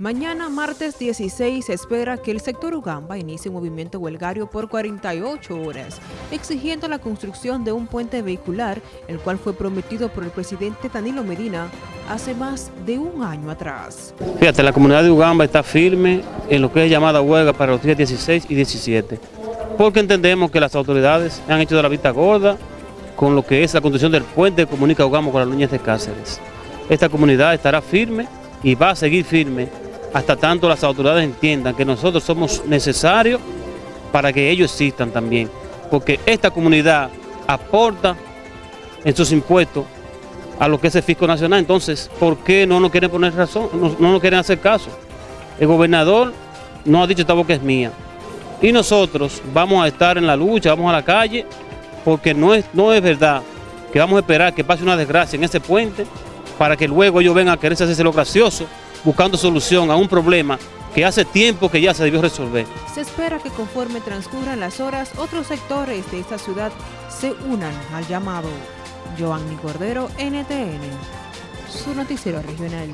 Mañana, martes 16, se espera que el sector Ugamba inicie un movimiento huelgario por 48 horas, exigiendo la construcción de un puente vehicular, el cual fue prometido por el presidente Danilo Medina hace más de un año atrás. Fíjate, la comunidad de Ugamba está firme en lo que es llamada huelga para los días 16 y 17, porque entendemos que las autoridades han hecho de la vista gorda con lo que es la construcción del puente que comunica Ugamba con las niñas de Cáceres. Esta comunidad estará firme y va a seguir firme hasta tanto las autoridades entiendan que nosotros somos necesarios para que ellos existan también, porque esta comunidad aporta en sus impuestos a lo que es el fisco nacional, entonces, ¿por qué no nos quieren poner razón, no, nos quieren hacer caso? El gobernador no ha dicho esta boca es mía, y nosotros vamos a estar en la lucha, vamos a la calle, porque no es, no es verdad que vamos a esperar que pase una desgracia en ese puente para que luego ellos vengan a quererse hacerse lo gracioso buscando solución a un problema que hace tiempo que ya se debió resolver. Se espera que conforme transcurran las horas, otros sectores de esta ciudad se unan al llamado. Joanny Cordero, NTN, su noticiero regional.